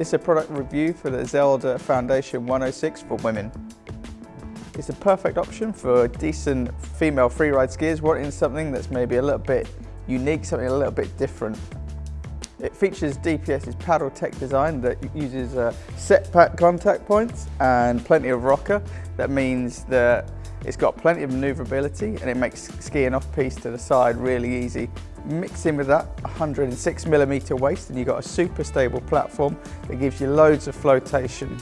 Is a product review for the Zelda Foundation 106 for women. It's a perfect option for decent female freeride skiers wanting something that's maybe a little bit unique, something a little bit different. It features DPS's paddle tech design that uses uh, set pack contact points and plenty of rocker. That means that it's got plenty of maneuverability and it makes skiing off piste to the side really easy. Mix in with that 106 millimeter waist and you've got a super stable platform that gives you loads of flotation.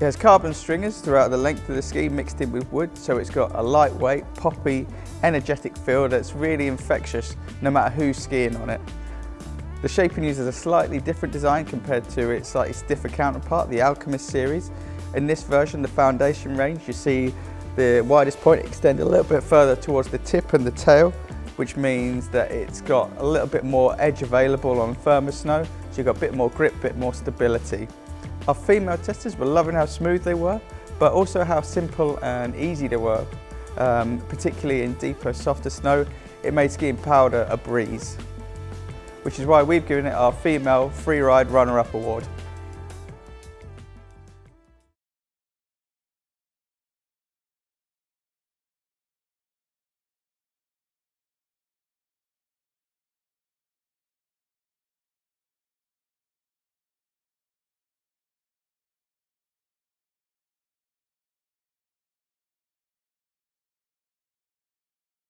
It has carbon stringers throughout the length of the ski mixed in with wood so it's got a lightweight, poppy, energetic feel that's really infectious no matter who's skiing on it. The Shaping uses a slightly different design compared to its slightly stiffer counterpart, the Alchemist series. In this version, the foundation range, you see the widest point extend a little bit further towards the tip and the tail, which means that it's got a little bit more edge available on firmer snow, so you've got a bit more grip, a bit more stability. Our female testers were loving how smooth they were, but also how simple and easy they were, um, particularly in deeper, softer snow. It made skiing powder a breeze which is why we've given it our Female Freeride Runner-Up Award.